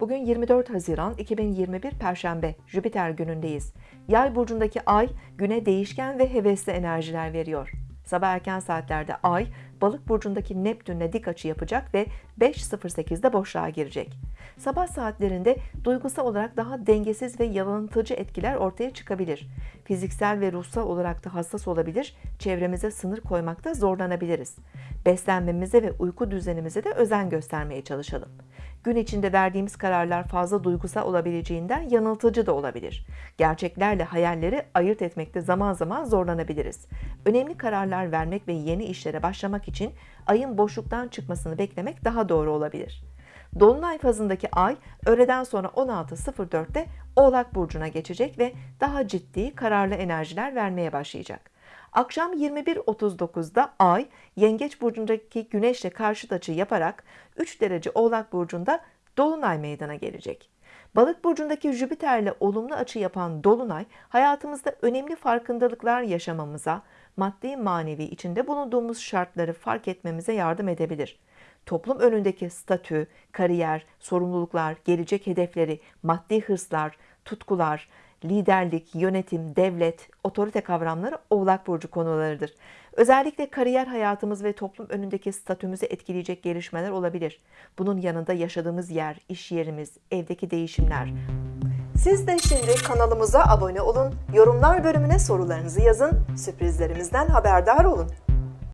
Bugün 24 Haziran 2021 Perşembe Jüpiter günündeyiz. Yay burcundaki ay güne değişken ve hevesli enerjiler veriyor. Sabah erken saatlerde ay balık burcundaki Neptün'le dik açı yapacak ve 5.08'de boşluğa girecek. Sabah saatlerinde duygusal olarak daha dengesiz ve yalanıtıcı etkiler ortaya çıkabilir. Fiziksel ve ruhsal olarak da hassas olabilir, çevremize sınır koymakta zorlanabiliriz. Beslenmemize ve uyku düzenimize de özen göstermeye çalışalım. Gün içinde verdiğimiz kararlar fazla duygusal olabileceğinden yanıltıcı da olabilir. Gerçeklerle hayalleri ayırt etmekte zaman zaman zorlanabiliriz. Önemli kararlar vermek ve yeni işlere başlamak için ayın boşluktan çıkmasını beklemek daha doğru olabilir. Dolunay fazındaki ay öğleden sonra 16.04'te Oğlak burcuna geçecek ve daha ciddi, kararlı enerjiler vermeye başlayacak. Akşam 21.39'da Ay, Yengeç burcundaki Güneşle karşıt açı yaparak 3 derece Oğlak burcunda Dolunay meydana gelecek. Balık burcundaki Jüpiter'le olumlu açı yapan Dolunay, hayatımızda önemli farkındalıklar yaşamamıza, maddi manevi içinde bulunduğumuz şartları fark etmemize yardım edebilir. Toplum önündeki statü, kariyer, sorumluluklar, gelecek hedefleri, maddi hırslar, tutkular, liderlik, yönetim, devlet, otorite kavramları Oğlak Burcu konularıdır. Özellikle kariyer hayatımız ve toplum önündeki statümüzü etkileyecek gelişmeler olabilir. Bunun yanında yaşadığımız yer, iş yerimiz, evdeki değişimler. Siz de şimdi kanalımıza abone olun, yorumlar bölümüne sorularınızı yazın, sürprizlerimizden haberdar olun.